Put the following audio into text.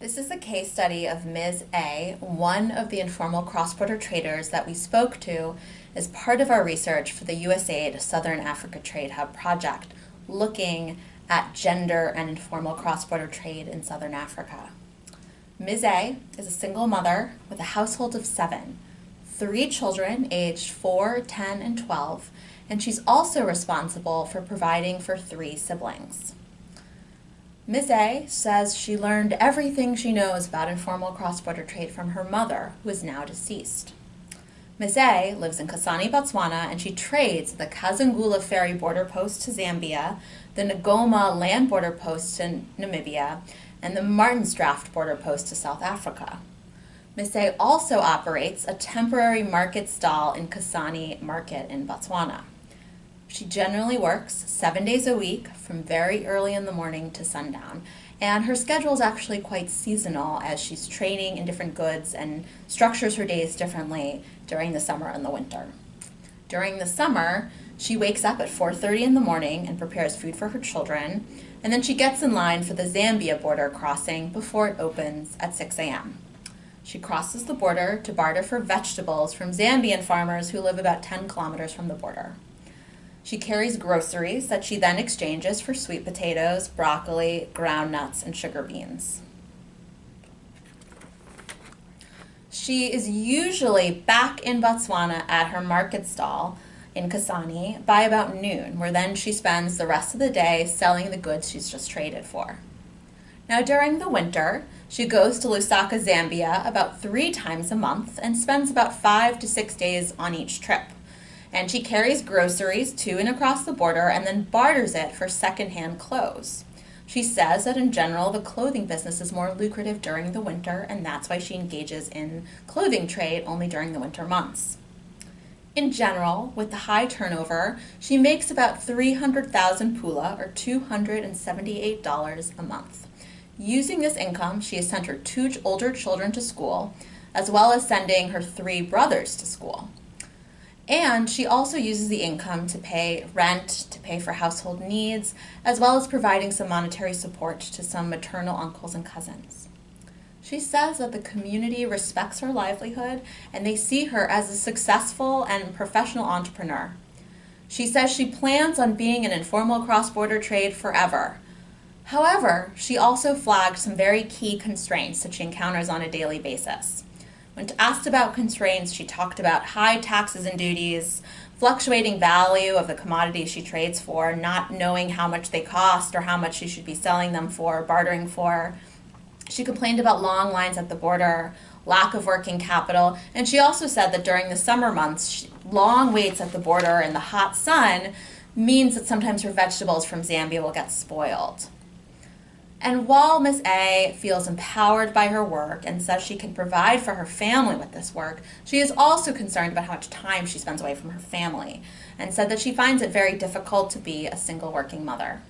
This is a case study of Ms. A, one of the informal cross-border traders that we spoke to as part of our research for the USAID Southern Africa Trade Hub project, looking at gender and informal cross-border trade in Southern Africa. Ms. A is a single mother with a household of seven, three children aged 4, 10, and 12, and she's also responsible for providing for three siblings. Ms. A says she learned everything she knows about informal cross-border trade from her mother, who is now deceased. Ms. A lives in Kasane, Botswana, and she trades the Kazungula ferry border post to Zambia, the Ngoma land border post to Namibia, and the Martin's Drift border post to South Africa. Ms. A also operates a temporary market stall in Kasane Market in Botswana. She generally works seven days a week from very early in the morning to sundown. And her schedule is actually quite seasonal as she's training in different goods and structures her days differently during the summer and the winter. During the summer, she wakes up at 4.30 in the morning and prepares food for her children, and then she gets in line for the Zambia border crossing before it opens at 6 a.m. She crosses the border to barter for vegetables from Zambian farmers who live about 10 kilometers from the border. She carries groceries that she then exchanges for sweet potatoes, broccoli, ground nuts, and sugar beans. She is usually back in Botswana at her market stall in Kasane by about noon, where then she spends the rest of the day selling the goods she's just traded for. Now during the winter, she goes to Lusaka, Zambia about three times a month and spends about five to six days on each trip and she carries groceries to and across the border and then barters it for secondhand clothes. She says that in general, the clothing business is more lucrative during the winter, and that's why she engages in clothing trade only during the winter months. In general, with the high turnover, she makes about 300,000 pula, or $278 a month. Using this income, she has sent her two older children to school, as well as sending her three brothers to school. And she also uses the income to pay rent, to pay for household needs, as well as providing some monetary support to some maternal uncles and cousins. She says that the community respects her livelihood and they see her as a successful and professional entrepreneur. She says she plans on being an informal cross-border trade forever. However, she also flagged some very key constraints that she encounters on a daily basis. When asked about constraints, she talked about high taxes and duties, fluctuating value of the commodities she trades for, not knowing how much they cost or how much she should be selling them for, bartering for. She complained about long lines at the border, lack of working capital, and she also said that during the summer months, long waits at the border in the hot sun means that sometimes her vegetables from Zambia will get spoiled. And while Miss A feels empowered by her work and says she can provide for her family with this work, she is also concerned about how much time she spends away from her family and said that she finds it very difficult to be a single working mother.